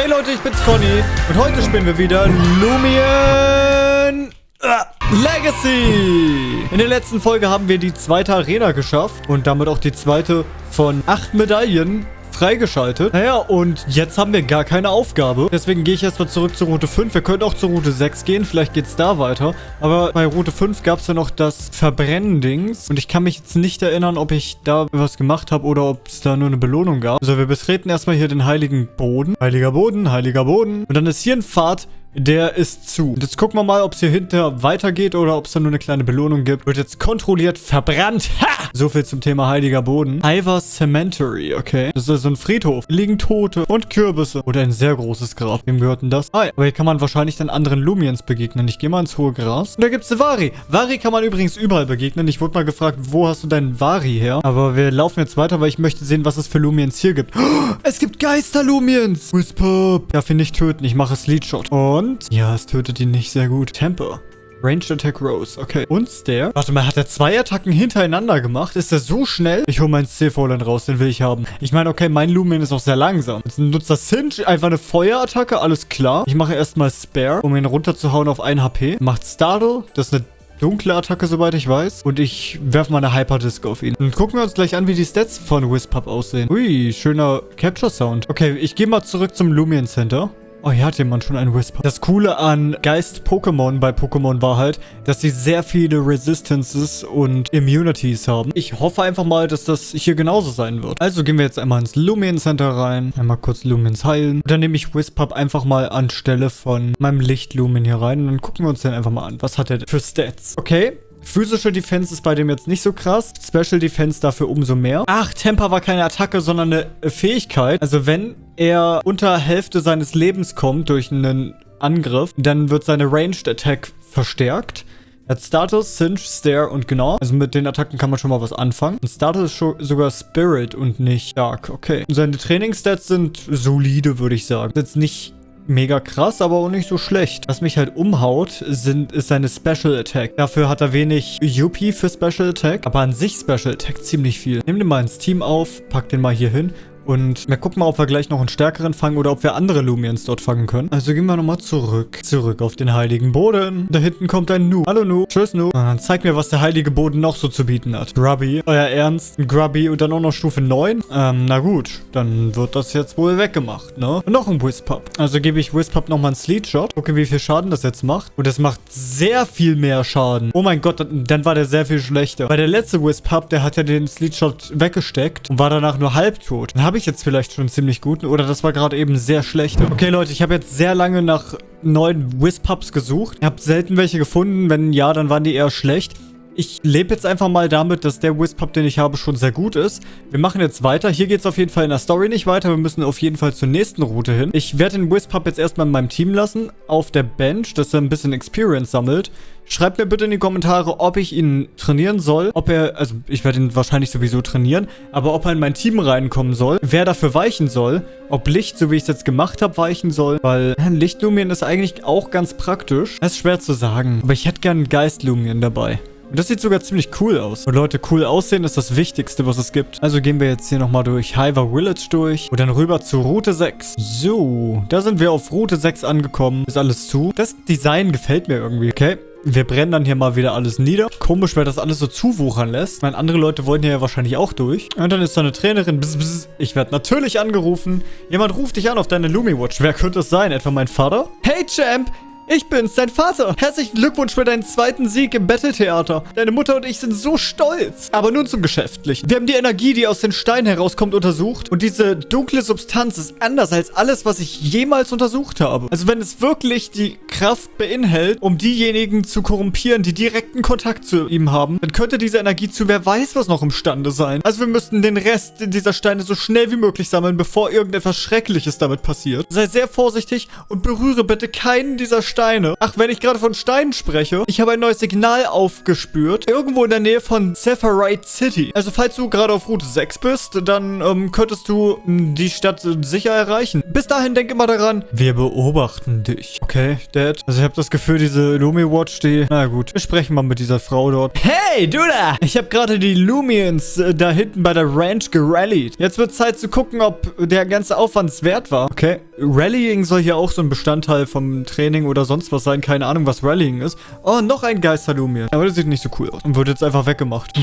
Hey Leute, ich bin's Conny und heute spielen wir wieder Lumion äh, Legacy. In der letzten Folge haben wir die zweite Arena geschafft und damit auch die zweite von acht Medaillen freigeschaltet. Naja, und jetzt haben wir gar keine Aufgabe. Deswegen gehe ich erstmal zurück zur Route 5. Wir können auch zur Route 6 gehen. Vielleicht geht es da weiter. Aber bei Route 5 gab es ja noch das Verbrennen-Dings. Und ich kann mich jetzt nicht erinnern, ob ich da was gemacht habe oder ob es da nur eine Belohnung gab. Also wir betreten erstmal hier den heiligen Boden. Heiliger Boden, heiliger Boden. Und dann ist hier ein Pfad, der ist zu. Und jetzt gucken wir mal, ob es hier hinter weitergeht oder ob es da nur eine kleine Belohnung gibt. Wird jetzt kontrolliert verbrannt. Ha! So viel zum Thema heiliger Boden. Ivar Cemetery, okay. Das ist so ein Friedhof. Liegen Tote und Kürbisse. Oder ein sehr großes Grab. Wem gehört denn das? Ah, aber hier kann man wahrscheinlich dann anderen Lumiens begegnen. Ich gehe mal ins hohe Gras. Und da gibt es eine Vari. Vari kann man übrigens überall begegnen. Ich wurde mal gefragt, wo hast du deinen Vari her? Aber wir laufen jetzt weiter, weil ich möchte sehen, was es für Lumiens hier gibt. Es gibt Geister-Lumiens. Whisper. Darf ihn nicht töten. Ich mache Sleetshot. Und? Ja, es tötet ihn nicht sehr gut. Temper. Ranged Attack Rose. Okay. Und Stare. Warte mal, hat er zwei Attacken hintereinander gemacht? Ist er so schnell? Ich hole meinen Stillfallen raus, den will ich haben. Ich meine, okay, mein Lumen ist auch sehr langsam. Jetzt nutzt das Singe einfach eine Feuerattacke, alles klar. Ich mache erstmal Spare, um ihn runterzuhauen auf 1 HP. Macht Startle, das ist eine dunkle Attacke, soweit ich weiß. Und ich werfe mal eine Hyperdisc auf ihn. Und gucken wir uns gleich an, wie die Stats von Wispup aussehen. Ui, schöner Capture-Sound. Okay, ich gehe mal zurück zum Lumion Center. Oh, hier hat jemand schon einen Whisper. Das Coole an Geist-Pokémon bei Pokémon war halt, dass sie sehr viele Resistances und Immunities haben. Ich hoffe einfach mal, dass das hier genauso sein wird. Also gehen wir jetzt einmal ins Lumion Center rein. Einmal kurz Lumens heilen. Und dann nehme ich Wispup einfach mal anstelle von meinem Licht-Lumen hier rein. Und dann gucken wir uns den einfach mal an. Was hat er für Stats? Okay, Physische Defense ist bei dem jetzt nicht so krass. Special Defense dafür umso mehr. Ach, Temper war keine Attacke, sondern eine Fähigkeit. Also wenn er unter Hälfte seines Lebens kommt durch einen Angriff, dann wird seine Ranged Attack verstärkt. Er hat Status, Cinch, Stare und Gnaw. Also mit den Attacken kann man schon mal was anfangen. Und Status ist sogar Spirit und nicht Dark. Okay. Und seine Trainingsstats sind solide, würde ich sagen. Jetzt nicht mega krass, aber auch nicht so schlecht. Was mich halt umhaut, sind, ist seine Special Attack. Dafür hat er wenig UP für Special Attack, aber an sich Special Attack ziemlich viel. Nimm den mal ins Team auf, pack den mal hier hin und wir gucken mal, ob wir gleich noch einen stärkeren fangen oder ob wir andere Lumiens dort fangen können. Also gehen wir nochmal zurück. Zurück auf den heiligen Boden. Da hinten kommt ein Nu. Hallo Nu. Tschüss Nu. Und zeig mir, was der heilige Boden noch so zu bieten hat. Grubby. Euer Ernst? Grubby und dann auch noch Stufe 9? Ähm, na gut. Dann wird das jetzt wohl weggemacht, ne? Und noch ein Wispup. Also gebe ich Wispup nochmal einen Sleet Shot. Gucke, wie viel Schaden das jetzt macht. Und es macht sehr viel mehr Schaden. Oh mein Gott, dann war der sehr viel schlechter. Weil der letzte Wispup, der hat ja den Sleet Shot weggesteckt und war danach nur halbtot. Dann habe ich jetzt vielleicht schon ziemlich guten. Oder das war gerade eben sehr schlecht. Okay, Leute, ich habe jetzt sehr lange nach neuen Wispups gesucht. Ich habe selten welche gefunden. Wenn ja, dann waren die eher schlecht. Ich lebe jetzt einfach mal damit, dass der Wispup, den ich habe, schon sehr gut ist. Wir machen jetzt weiter. Hier geht es auf jeden Fall in der Story nicht weiter. Wir müssen auf jeden Fall zur nächsten Route hin. Ich werde den Wispup jetzt erstmal in meinem Team lassen, auf der Bench, dass er ein bisschen Experience sammelt. Schreibt mir bitte in die Kommentare, ob ich ihn trainieren soll. Ob er, also ich werde ihn wahrscheinlich sowieso trainieren, aber ob er in mein Team reinkommen soll. Wer dafür weichen soll. Ob Licht, so wie ich es jetzt gemacht habe, weichen soll. Weil Lichtlumien ist eigentlich auch ganz praktisch. Das ist schwer zu sagen. Aber ich hätte gerne einen Geistlumien dabei. Und das sieht sogar ziemlich cool aus. Und Leute, cool aussehen ist das Wichtigste, was es gibt. Also gehen wir jetzt hier nochmal durch Hiver Village durch und dann rüber zu Route 6. So, da sind wir auf Route 6 angekommen. Ist alles zu. Das Design gefällt mir irgendwie, okay? Wir brennen dann hier mal wieder alles nieder. Komisch, wer das alles so zuwuchern lässt. Ich meine, andere Leute wollen hier ja wahrscheinlich auch durch. Und dann ist da eine Trainerin. Bzz, bzz. Ich werde natürlich angerufen. Jemand ruft dich an auf deine Lumiwatch. Wer könnte es sein? Etwa mein Vater? Hey, Champ! Ich bin's, dein Vater. Herzlichen Glückwunsch für deinen zweiten Sieg im Battle-Theater. Deine Mutter und ich sind so stolz. Aber nun zum Geschäftlichen. Wir haben die Energie, die aus den Steinen herauskommt, untersucht. Und diese dunkle Substanz ist anders als alles, was ich jemals untersucht habe. Also wenn es wirklich die Kraft beinhält, um diejenigen zu korrumpieren, die direkten Kontakt zu ihm haben, dann könnte diese Energie zu wer weiß was noch imstande sein. Also wir müssten den Rest dieser Steine so schnell wie möglich sammeln, bevor irgendetwas Schreckliches damit passiert. Sei sehr vorsichtig und berühre bitte keinen dieser Steine Steine. Ach, wenn ich gerade von Steinen spreche, ich habe ein neues Signal aufgespürt. Irgendwo in der Nähe von Zephyrite City. Also falls du gerade auf Route 6 bist, dann ähm, könntest du die Stadt sicher erreichen. Bis dahin denk immer daran, wir beobachten dich. Okay, Chat. Also ich habe das Gefühl, diese Lumi-Watch, die... Na gut, wir sprechen mal mit dieser Frau dort. Hey, du da! Ich habe gerade die Lumians äh, da hinten bei der Ranch gerallied. Jetzt wird Zeit zu gucken, ob der ganze Aufwand wert war. Okay, Rallying soll hier auch so ein Bestandteil vom Training oder sonst was sein. Keine Ahnung, was Rallying ist. Oh, noch ein Geister-Lumian. Aber das sieht nicht so cool aus. Und wird jetzt einfach weggemacht.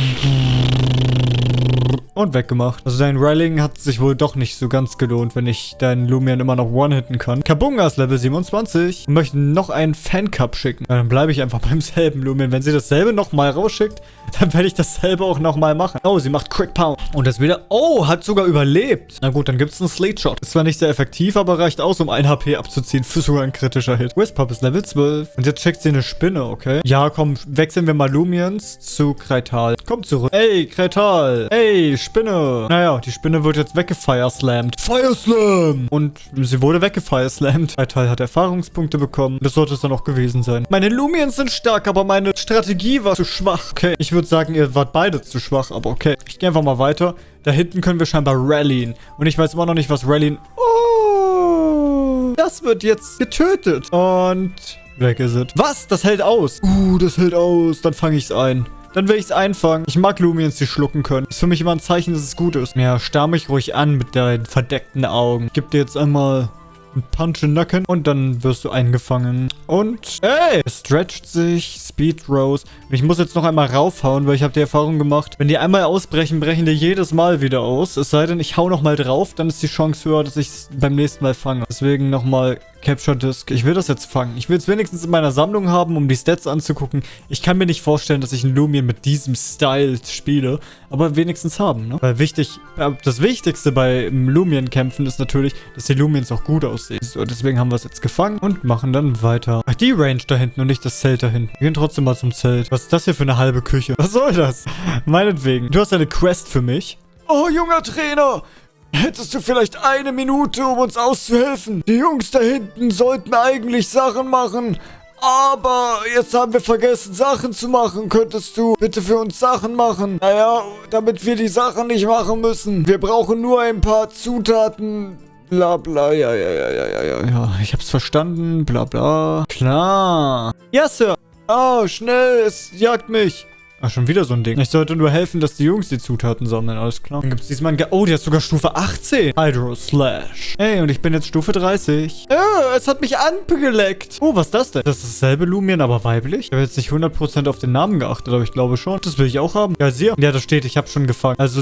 Und weggemacht. Also dein Rallying hat sich wohl doch nicht so ganz gelohnt, wenn ich deinen Lumian immer noch one-hitten kann. Kabunga ist Level 27 und möchte noch einen Fan-Cup schicken. Dann bleibe ich einfach beim selben Lumian. Wenn sie dasselbe nochmal rausschickt, dann werde ich dasselbe auch nochmal machen. Oh, sie macht Quick Pound. Und das wieder... Oh, hat sogar überlebt. Na gut, dann gibt es einen Slate Shot. Ist zwar nicht sehr effektiv, aber reicht aus, um ein HP abzuziehen für sogar ein kritischer Hit. Wispop ist Level 12. Und jetzt checkt sie eine Spinne, okay? Ja, komm, wechseln wir mal Lumians zu Kreital. Komm zurück. Ey, Kreital. Ey, Spinne. Naja, die Spinne wird jetzt weggefire-slammed. Fire-Slam! Und sie wurde weggefire-slammed. Kreital hat Erfahrungspunkte bekommen. Das sollte es dann auch gewesen sein. Meine Lumians sind stark, aber meine Strategie war zu schwach. Okay, ich würde sagen, ihr wart beide zu schwach, aber okay. Ich gehe einfach mal weiter. Da hinten können wir scheinbar rallyen. Und ich weiß immer noch nicht, was rallyen... Oh, das wird jetzt getötet. Und weg ist es. Was? Das hält aus. Uh, das hält aus. Dann fange ich es ein. Dann will ich es einfangen. Ich mag Lumiens, die schlucken können. Ist für mich immer ein Zeichen, dass es gut ist. Ja, starr mich ruhig an mit deinen verdeckten Augen. Gib dir jetzt einmal einen Punch in den Nacken und dann wirst du eingefangen. Und, ey, es stretcht sich, Speed Rose. Ich muss jetzt noch einmal raufhauen, weil ich habe die Erfahrung gemacht, wenn die einmal ausbrechen, brechen die jedes Mal wieder aus. Es sei denn, ich hau nochmal drauf, dann ist die Chance höher, dass ich es beim nächsten Mal fange. Deswegen nochmal Capture Disc. Ich will das jetzt fangen. Ich will es wenigstens in meiner Sammlung haben, um die Stats anzugucken. Ich kann mir nicht vorstellen, dass ich einen Lumion mit diesem Style spiele, aber wenigstens haben, ne? Weil wichtig, äh, das Wichtigste bei Lumion-Kämpfen ist natürlich, dass die Lumions auch gut aussehen. So, deswegen haben wir es jetzt gefangen und machen dann weiter. Ach, die Range da hinten und nicht das Zelt da hinten. Wir gehen trotzdem mal zum Zelt. Was ist das hier für eine halbe Küche? Was soll das? Meinetwegen. Du hast eine Quest für mich. Oh, junger Trainer! Hättest du vielleicht eine Minute, um uns auszuhelfen? Die Jungs da hinten sollten eigentlich Sachen machen. Aber jetzt haben wir vergessen, Sachen zu machen. Könntest du bitte für uns Sachen machen? Naja, damit wir die Sachen nicht machen müssen. Wir brauchen nur ein paar Zutaten. Bla bla, ja, ja, ja, ja, ja, ja, ja. Ich hab's verstanden, bla bla. Klar. Ja, Sir. Oh, schnell, es jagt mich. Ach, schon wieder so ein Ding. Ich sollte nur helfen, dass die Jungs die Zutaten sammeln, alles klar. Dann gibt es diesmal ein... Ge oh, die hat sogar Stufe 18. Hydro Slash. Hey, und ich bin jetzt Stufe 30. Oh, es hat mich angeleckt. Oh, was ist das denn? Das ist dasselbe Lumion, aber weiblich? Ich habe jetzt nicht 100% auf den Namen geachtet, aber ich glaube schon. Das will ich auch haben. Ja, sie. Ja, da steht, ich habe schon gefangen. Also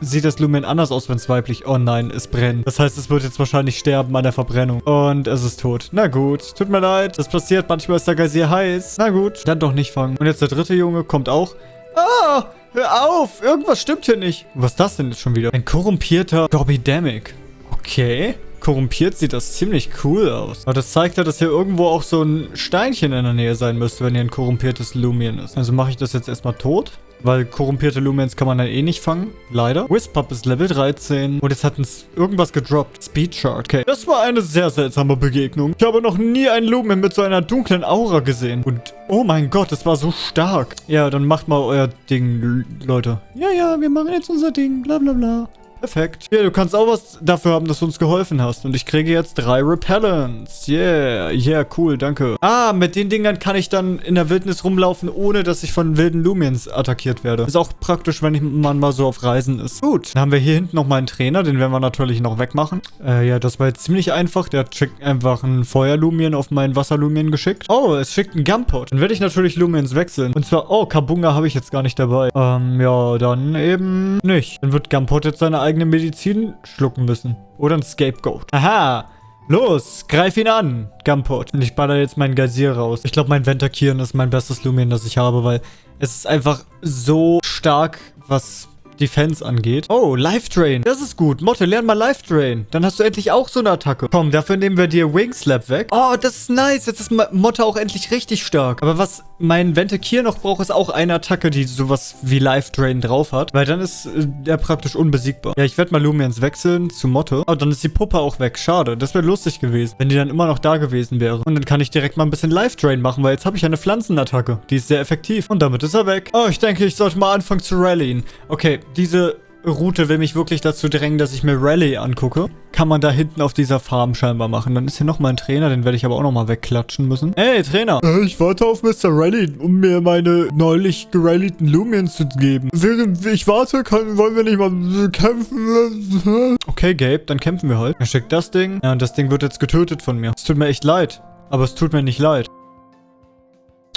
sieht das Lumion anders aus, wenn es weiblich... Oh nein, es brennt. Das heißt, es wird jetzt wahrscheinlich sterben an der Verbrennung. Und es ist tot. Na gut, tut mir leid. Das passiert. Manchmal ist der Geysir heiß. Na gut, dann doch nicht fangen. Und jetzt der dritte Junge kommt auch. Ah, hör auf. Irgendwas stimmt hier nicht. Was ist das denn jetzt schon wieder? Ein korrumpierter Gorbidemic. Okay. Korrumpiert sieht das ziemlich cool aus. Aber das zeigt ja, dass hier irgendwo auch so ein Steinchen in der Nähe sein müsste, wenn hier ein korrumpiertes Lumion ist. Also mache ich das jetzt erstmal tot. Weil korrumpierte Lumens kann man dann eh nicht fangen. Leider. Wispop ist Level 13. Und jetzt hat uns irgendwas gedroppt. Speed Chart. Okay. Das war eine sehr seltsame Begegnung. Ich habe noch nie einen Lumen mit so einer dunklen Aura gesehen. Und oh mein Gott, das war so stark. Ja, dann macht mal euer Ding, Leute. Ja, ja, wir machen jetzt unser Ding. Bla bla bla. Perfekt. Ja, du kannst auch was dafür haben, dass du uns geholfen hast. Und ich kriege jetzt drei Repellents. Yeah. Yeah, cool, danke. Ah, mit den Dingern kann ich dann in der Wildnis rumlaufen, ohne dass ich von wilden Lumiens attackiert werde. Ist auch praktisch, wenn man mal so auf Reisen ist. Gut. Dann haben wir hier hinten nochmal einen Trainer. Den werden wir natürlich noch wegmachen. Äh, ja, das war jetzt ziemlich einfach. Der schickt einfach einen Feuerlumien auf meinen Wasserlumien geschickt. Oh, es schickt einen Gumpot. Dann werde ich natürlich Lumiens wechseln. Und zwar, oh, Kabunga habe ich jetzt gar nicht dabei. Ähm, ja, dann eben nicht. Dann wird Gumpot jetzt seine eigene eigene Medizin schlucken müssen. Oder ein Scapegoat. Aha. Los, greif ihn an, Gumpot. Und ich baller jetzt meinen Geysir raus. Ich glaube, mein Ventakieren ist mein bestes Lumen, das ich habe, weil es ist einfach so stark, was Defense angeht. Oh, Life Drain. Das ist gut. Motte, lern mal Life Drain. Dann hast du endlich auch so eine Attacke. Komm, dafür nehmen wir dir Wing Slap weg. Oh, das ist nice. Jetzt ist Motte auch endlich richtig stark. Aber was mein Ventekir noch braucht, ist auch eine Attacke, die sowas wie Life Drain drauf hat. Weil dann ist äh, er praktisch unbesiegbar. Ja, ich werde mal Lumiens wechseln zu Motte. Oh, dann ist die Puppe auch weg. Schade. Das wäre lustig gewesen, wenn die dann immer noch da gewesen wäre. Und dann kann ich direkt mal ein bisschen Life Drain machen, weil jetzt habe ich eine Pflanzenattacke. Die ist sehr effektiv. Und damit ist er weg. Oh, ich denke, ich sollte mal anfangen zu rallyen. Okay, diese Route will mich wirklich dazu drängen, dass ich mir Rallye angucke. Kann man da hinten auf dieser Farm scheinbar machen. Dann ist hier nochmal ein Trainer, den werde ich aber auch nochmal wegklatschen müssen. Hey, Trainer! Äh, ich warte auf Mr. Rally, um mir meine neulich gerallyten Lumens zu geben. Während ich warte, kann, wollen wir nicht mal kämpfen. Okay, Gabe, dann kämpfen wir halt. Er schickt das Ding. Ja, und das Ding wird jetzt getötet von mir. Es tut mir echt leid. Aber es tut mir nicht leid.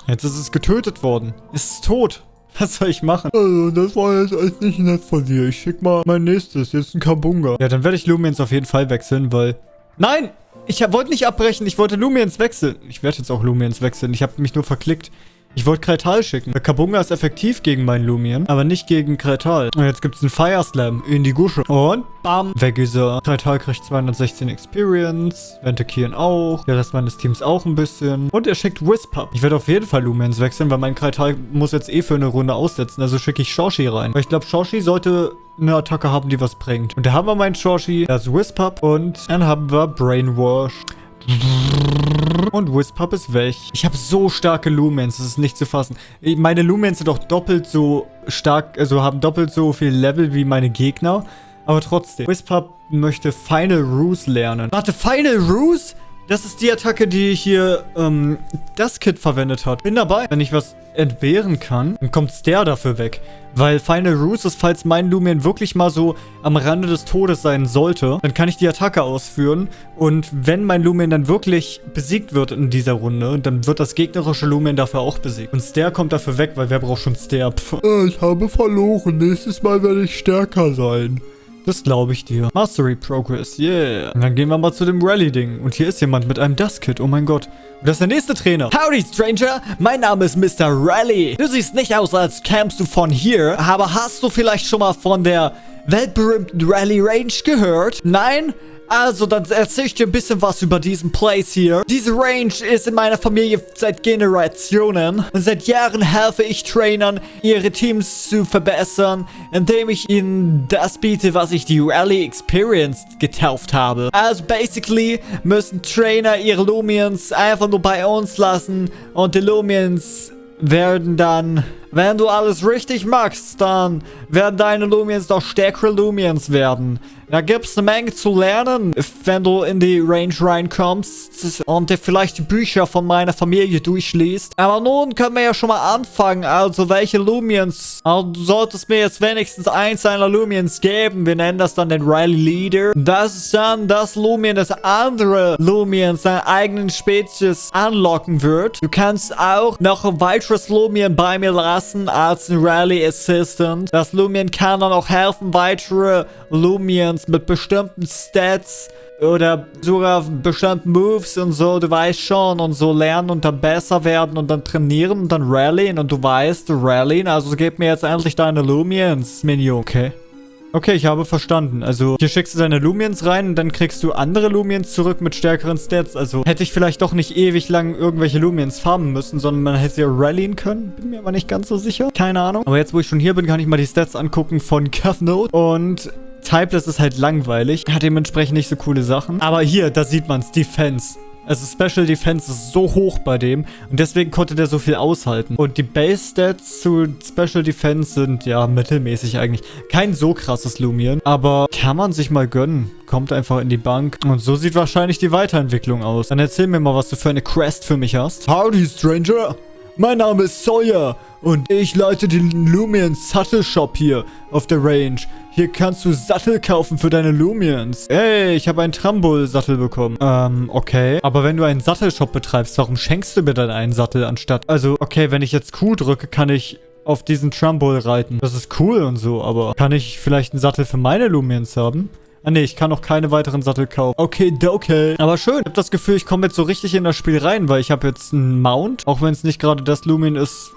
Jetzt ist es getötet worden. Es ist tot. Was soll ich machen? Also, das war jetzt echt nicht nett von dir. Ich schick mal mein nächstes. Jetzt ein Kabunga. Ja, dann werde ich Lumiens auf jeden Fall wechseln, weil... Nein! Ich wollte nicht abbrechen. Ich wollte Lumiens wechseln. Ich werde jetzt auch Lumiens wechseln. Ich habe mich nur verklickt. Ich wollte Kretal schicken. Der Kabunga ist effektiv gegen meinen Lumien, aber nicht gegen Kretal. Und jetzt gibt es einen Fire Slam in die Gusche. Und bam, weg ist er. Kretal kriegt 216 Experience. Ventekieren auch. Der Rest meines Teams auch ein bisschen. Und er schickt Wispup. Ich werde auf jeden Fall Lumiens wechseln, weil mein Kretal muss jetzt eh für eine Runde aussetzen. Also schicke ich Shoshi rein. Weil ich glaube, Shoshi sollte eine Attacke haben, die was bringt. Und da haben wir meinen Shoshi. Das Wispup. Und dann haben wir Brainwash. Und Wispup ist weg. Ich habe so starke Lumens, das ist nicht zu fassen. Meine Lumens sind auch doppelt so stark, also haben doppelt so viel Level wie meine Gegner. Aber trotzdem. Wispup möchte Final Ruse lernen. Warte, Final Ruse? Das ist die Attacke, die hier ähm, das Kit verwendet hat. Bin dabei. Wenn ich was entbehren kann, dann kommt der dafür weg. Weil Final Ruse ist, falls mein Lumion wirklich mal so am Rande des Todes sein sollte, dann kann ich die Attacke ausführen. Und wenn mein Lumion dann wirklich besiegt wird in dieser Runde, dann wird das gegnerische Lumion dafür auch besiegt. Und Stair kommt dafür weg, weil wer braucht schon Stair? Pff. Ich habe verloren. Nächstes Mal werde ich stärker sein. Das glaube ich dir. Mastery Progress, yeah. Und dann gehen wir mal zu dem Rally-Ding. Und hier ist jemand mit einem Dust-Kit, oh mein Gott. Und das ist der nächste Trainer. Howdy, Stranger. Mein Name ist Mr. Rally. Du siehst nicht aus, als kämst du von hier, aber hast du vielleicht schon mal von der weltberühmten Rally Range gehört? Nein? Also, dann erzähl ich dir ein bisschen was über diesen Place hier. Diese Range ist in meiner Familie seit Generationen. Und seit Jahren helfe ich Trainern, ihre Teams zu verbessern, indem ich ihnen das biete, was ich die Rally Experience getauft habe. Also, basically müssen Trainer ihre Lumions einfach nur bei uns lassen und die Lumions werden dann, wenn du alles richtig machst, dann werden deine Lumions doch stärkere Lumions werden. Da gibt es eine Menge zu lernen, wenn du in die Range reinkommst und dir vielleicht die Bücher von meiner Familie durchliest. Aber nun können wir ja schon mal anfangen. Also, welche Lumions? Also, du solltest mir jetzt wenigstens eins deiner Lumions geben. Wir nennen das dann den Rally Leader. Das ist dann das Lumion, das andere Lumions seiner eigenen Spezies anlocken wird. Du kannst auch noch ein weiteres Lumion bei mir lassen als ein Rally Assistant. Das Lumion kann dann auch helfen, weitere Lumions mit bestimmten Stats oder sogar bestimmten Moves und so, du weißt schon, und so lernen und dann besser werden und dann trainieren und dann rallyen und du weißt, rallyen, also gib mir jetzt endlich deine Lumions, Minion, okay? Okay, ich habe verstanden. Also, hier schickst du deine Lumiens rein und dann kriegst du andere Lumiens zurück mit stärkeren Stats. Also, hätte ich vielleicht doch nicht ewig lang irgendwelche Lumiens farmen müssen, sondern man hätte sie ja rallyen können. Bin mir aber nicht ganz so sicher. Keine Ahnung. Aber jetzt, wo ich schon hier bin, kann ich mal die Stats angucken von Cuffnote. Und Typeless ist halt langweilig. Hat dementsprechend nicht so coole Sachen. Aber hier, da sieht man es. Defense. Also Special Defense ist so hoch bei dem und deswegen konnte der so viel aushalten. Und die Base Stats zu Special Defense sind ja mittelmäßig eigentlich. Kein so krasses Lumion, aber kann man sich mal gönnen. Kommt einfach in die Bank. Und so sieht wahrscheinlich die Weiterentwicklung aus. Dann erzähl mir mal, was du für eine Quest für mich hast. Howdy, Stranger. Mein Name ist Sawyer und ich leite den Lumion Sattel Shop hier auf der Range. Hier kannst du Sattel kaufen für deine Lumions. Ey, ich habe einen Trambol-Sattel bekommen. Ähm, okay. Aber wenn du einen Sattelshop betreibst, warum schenkst du mir dann einen Sattel anstatt... Also, okay, wenn ich jetzt Q drücke, kann ich auf diesen Trumbull reiten. Das ist cool und so, aber kann ich vielleicht einen Sattel für meine Lumions haben? Ah ne, ich kann noch keine weiteren Sattel kaufen. Okay, okay. Aber schön. Ich habe das Gefühl, ich komme jetzt so richtig in das Spiel rein, weil ich habe jetzt einen Mount. Auch wenn es nicht gerade das Lumin ist,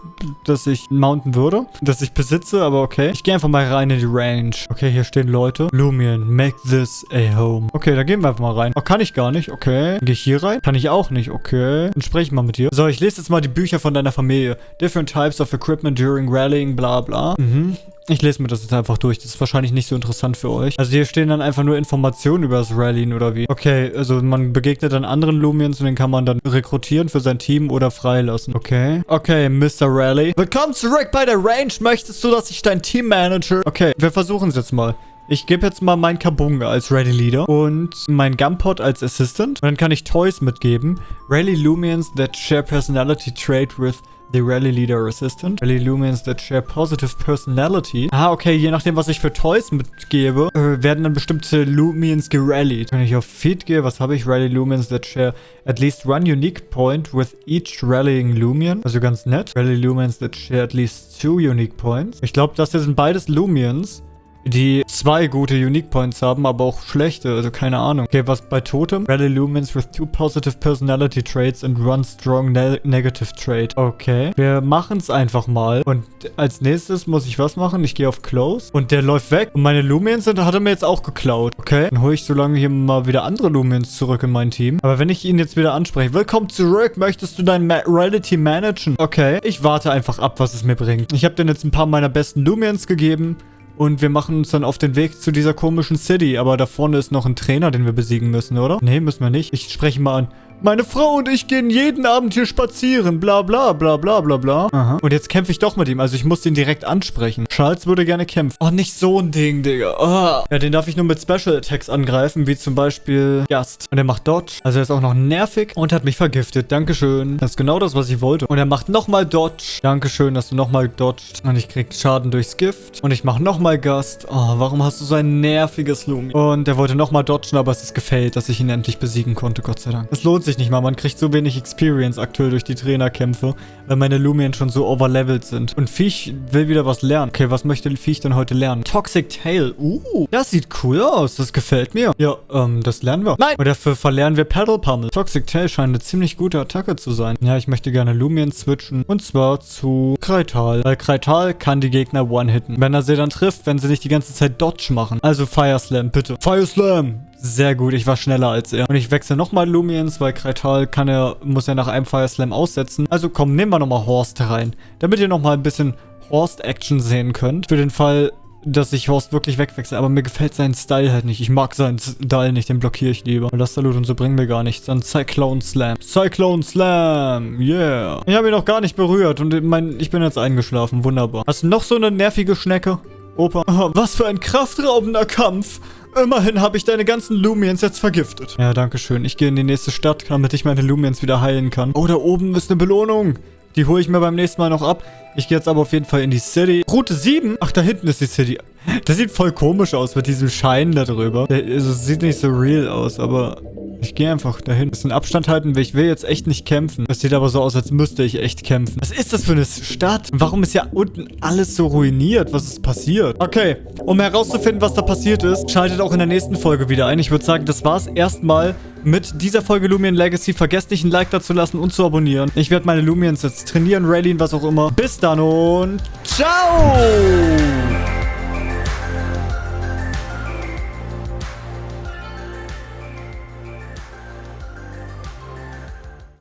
das ich mounten würde. Das ich besitze, aber okay. Ich gehe einfach mal rein in die Range. Okay, hier stehen Leute. Lumion, make this a home. Okay, da gehen wir einfach mal rein. Oh, kann ich gar nicht. Okay. Gehe ich hier rein? Kann ich auch nicht. Okay. Dann spreche ich mal mit dir. So, ich lese jetzt mal die Bücher von deiner Familie. Different types of equipment during rallying, bla bla. Mhm. Ich lese mir das jetzt einfach durch. Das ist wahrscheinlich nicht so interessant für euch. Also hier stehen dann einfach nur Informationen über das Rallyen oder wie. Okay, also man begegnet dann anderen Lumiens und den kann man dann rekrutieren für sein Team oder freilassen. Okay. Okay, Mr. Rally. Willkommen zurück bei der Range. Möchtest du, dass ich dein Team manage? Okay, wir versuchen es jetzt mal. Ich gebe jetzt mal meinen Kabunga als Rally Leader und mein Gumpod als Assistant. Und dann kann ich Toys mitgeben. Rally Lumians that share personality trait with the Rally Leader Assistant. Rally Lumians that share positive personality. Ah, okay, je nachdem, was ich für Toys mitgebe, äh, werden dann bestimmte Lumians gerallied. Wenn ich auf Feed gehe, was habe ich? Rally Lumians that share at least one unique point with each rallying Lumian. Also ganz nett. Rally Lumians that share at least two unique points. Ich glaube, das hier sind beides Lumians die zwei gute Unique Points haben, aber auch schlechte, also keine Ahnung. Okay, was bei Totem? Rally Lumens with two positive personality traits and one strong ne negative trait. Okay, wir machen es einfach mal. Und als nächstes muss ich was machen? Ich gehe auf Close und der läuft weg. Und meine Lumiens sind, hat er mir jetzt auch geklaut. Okay, dann hole ich so lange hier mal wieder andere Lumiens zurück in mein Team. Aber wenn ich ihn jetzt wieder anspreche, willkommen zurück, möchtest du dein Ma Reality managen? Okay, ich warte einfach ab, was es mir bringt. Ich habe dir jetzt ein paar meiner besten Lumiens gegeben. Und wir machen uns dann auf den Weg zu dieser komischen City. Aber da vorne ist noch ein Trainer, den wir besiegen müssen, oder? Nee, müssen wir nicht. Ich spreche mal an. Meine Frau und ich gehen jeden Abend hier spazieren. Bla bla bla bla bla bla. Aha. Und jetzt kämpfe ich doch mit ihm. Also ich muss ihn direkt ansprechen. Charles würde gerne kämpfen. Oh, nicht so ein Ding, Digga. Oh. Ja, den darf ich nur mit Special Attacks angreifen, wie zum Beispiel Gast. Und er macht Dodge. Also er ist auch noch nervig und hat mich vergiftet. Dankeschön. Das ist genau das, was ich wollte. Und er macht nochmal Dodge. Dankeschön, dass du nochmal dodged. Und ich krieg Schaden durchs Gift. Und ich mache nochmal Gast. Oh, warum hast du so ein nerviges Lumi? Und er wollte nochmal dodgen, aber es ist gefällt, dass ich ihn endlich besiegen konnte, Gott sei Dank. Es lohnt sich sich nicht mal. Man kriegt so wenig Experience aktuell durch die Trainerkämpfe, weil meine Lumien schon so overlevelt sind. Und Viech will wieder was lernen. Okay, was möchte Viech denn heute lernen? Toxic Tail. Uh, das sieht cool aus. Das gefällt mir. Ja, ähm, das lernen wir. Nein! Und dafür verlernen wir Paddle Pummel. Toxic Tail scheint eine ziemlich gute Attacke zu sein. Ja, ich möchte gerne Lumien switchen. Und zwar zu Kreital. Weil Kreital kann die Gegner one-hitten. Wenn er sie dann trifft, wenn sie nicht die ganze Zeit Dodge machen. Also Fire Slam, bitte. Fire Slam! Sehr gut, ich war schneller als er. Und ich wechsle nochmal Lumiens, weil Kreital kann er, muss er nach einem Fire Slam aussetzen. Also komm, nehmen wir nochmal Horst rein. Damit ihr nochmal ein bisschen Horst-Action sehen könnt. Für den Fall, dass ich Horst wirklich wegwechsle. Aber mir gefällt sein Style halt nicht. Ich mag seinen Style nicht, den blockiere ich lieber. Und das Salut und so bringen mir gar nichts. Dann Cyclone Slam. Cyclone Slam, yeah. Ich habe ihn noch gar nicht berührt und mein, ich bin jetzt eingeschlafen. Wunderbar. Hast du noch so eine nervige Schnecke? Opa. Was für ein kraftraubender Kampf. Immerhin habe ich deine ganzen Lumiens jetzt vergiftet. Ja, danke schön. Ich gehe in die nächste Stadt, damit ich meine Lumiens wieder heilen kann. Oh, da oben ist eine Belohnung. Die hole ich mir beim nächsten Mal noch ab. Ich gehe jetzt aber auf jeden Fall in die City. Route 7? Ach, da hinten ist die City. Das sieht voll komisch aus mit diesem Schein da drüber. Also, sieht nicht so real aus, aber gehe einfach dahin. Ein bisschen Abstand halten, weil ich will jetzt echt nicht kämpfen. Das sieht aber so aus, als müsste ich echt kämpfen. Was ist das für eine Stadt? Warum ist ja unten alles so ruiniert? Was ist passiert? Okay, um herauszufinden, was da passiert ist, schaltet auch in der nächsten Folge wieder ein. Ich würde sagen, das war's erstmal mit dieser Folge Lumion Legacy. Vergesst nicht, ein Like da zu lassen und zu abonnieren. Ich werde meine Lumions jetzt trainieren, rallyen, was auch immer. Bis dann und ciao!